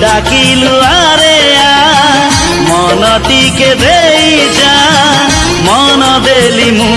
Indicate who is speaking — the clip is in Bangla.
Speaker 1: ডাকিলু আরে আ। মন দেই যা। মন দেলি মু